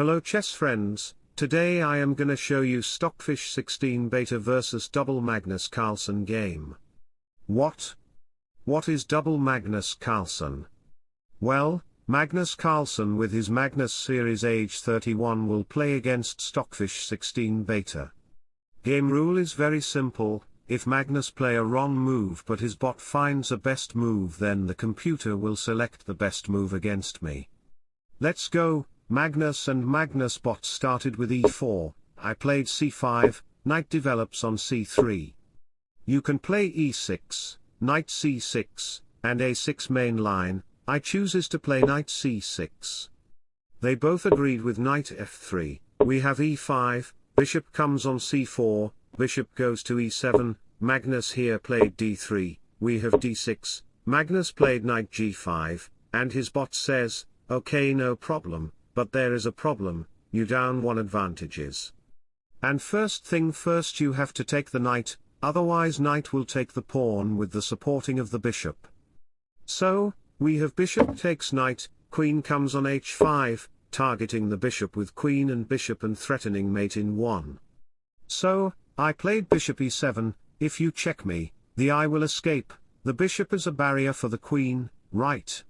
Hello chess friends, today I am gonna show you Stockfish 16 beta versus double Magnus Carlsen game. What? What is double Magnus Carlsen? Well, Magnus Carlsen with his Magnus Series age 31 will play against Stockfish 16 beta. Game rule is very simple, if Magnus play a wrong move but his bot finds a best move then the computer will select the best move against me. Let's go, Magnus and Magnus bot started with e4, I played c5, knight develops on c3. You can play e6, knight c6, and a6 main line, I chooses to play knight c6. They both agreed with knight f3, we have e5, bishop comes on c4, bishop goes to e7, Magnus here played d3, we have d6, Magnus played knight g5, and his bot says, okay no problem, but there is a problem, you down one advantages. And first thing first you have to take the knight, otherwise knight will take the pawn with the supporting of the bishop. So, we have bishop takes knight, queen comes on h5, targeting the bishop with queen and bishop and threatening mate in 1. So, I played bishop e7, if you check me, the eye will escape, the bishop is a barrier for the queen, right?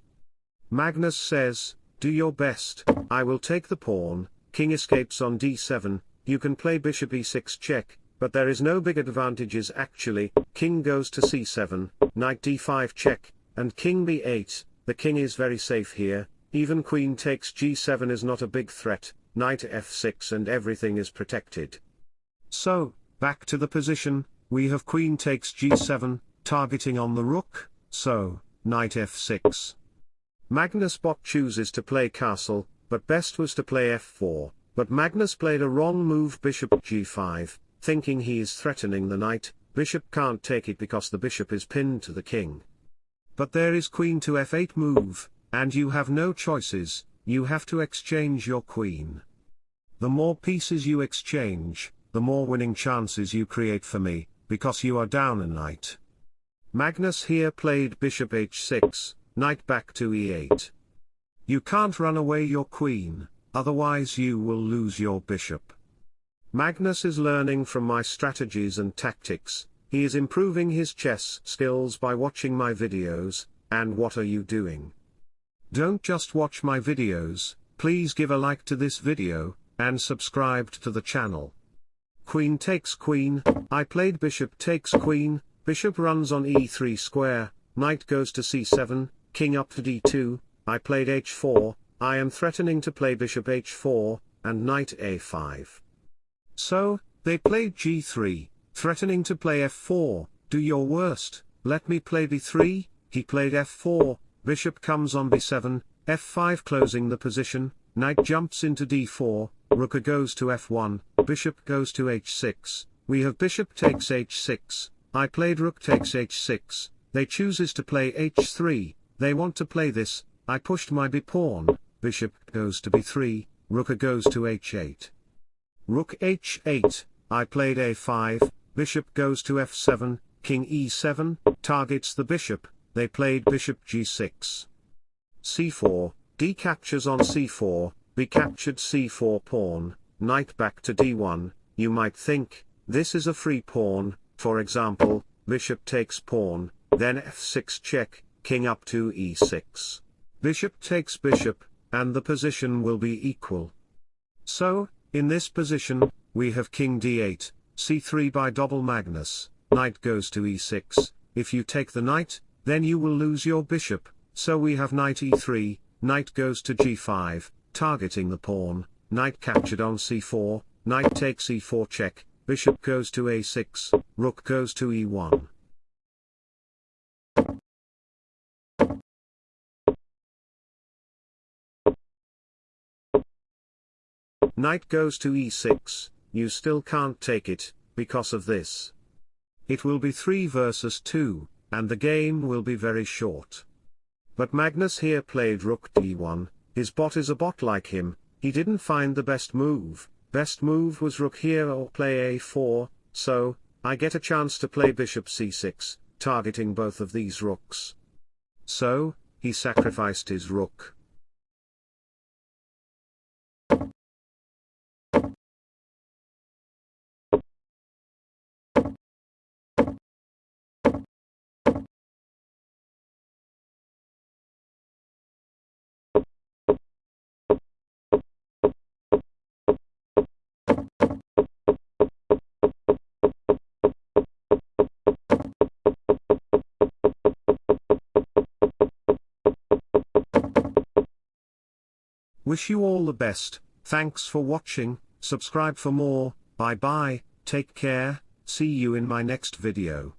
Magnus says, do your best, I will take the pawn, king escapes on d7, you can play bishop e6 check, but there is no big advantages actually, king goes to c7, knight d5 check, and king b8, the king is very safe here, even queen takes g7 is not a big threat, knight f6 and everything is protected. So, back to the position, we have queen takes g7, targeting on the rook, so, knight f6. Magnus bot chooses to play castle, but best was to play f4, but Magnus played a wrong move bishop g5, thinking he is threatening the knight, bishop can't take it because the bishop is pinned to the king. But there is queen to f8 move, and you have no choices, you have to exchange your queen. The more pieces you exchange, the more winning chances you create for me, because you are down a knight. Magnus here played bishop h6, knight back to e8. You can't run away your queen, otherwise you will lose your bishop. Magnus is learning from my strategies and tactics, he is improving his chess skills by watching my videos, and what are you doing? Don't just watch my videos, please give a like to this video, and subscribe to the channel. Queen takes queen, I played bishop takes queen, bishop runs on e3 square, knight goes to c7, king up to d2, I played h4, I am threatening to play bishop h4, and knight a5. So, they played g3, threatening to play f4, do your worst, let me play b3, he played f4, bishop comes on b7, f5 closing the position, knight jumps into d4, rook goes to f1, bishop goes to h6, we have bishop takes h6, I played rook takes h6, they chooses to play h3, they want to play this, I pushed my b pawn, bishop goes to b3, rook goes to h8. Rook h8, I played a5, bishop goes to f7, king e7, targets the bishop, they played bishop g6. c4, d captures on c4, b captured c4 pawn, knight back to d1, you might think, this is a free pawn, for example, bishop takes pawn, then f6 check, king up to e6. Bishop takes bishop, and the position will be equal. So, in this position, we have king d8, c3 by double Magnus, knight goes to e6, if you take the knight, then you will lose your bishop, so we have knight e3, knight goes to g5, targeting the pawn, knight captured on c4, knight takes e4 check, bishop goes to a6, rook goes to e1. Knight goes to e6, you still can't take it, because of this. It will be 3 versus 2, and the game will be very short. But Magnus here played rook d1, his bot is a bot like him, he didn't find the best move, best move was rook here or play a4, so, I get a chance to play bishop c6, targeting both of these rooks. So, he sacrificed his rook. Wish you all the best, thanks for watching, subscribe for more, bye bye, take care, see you in my next video.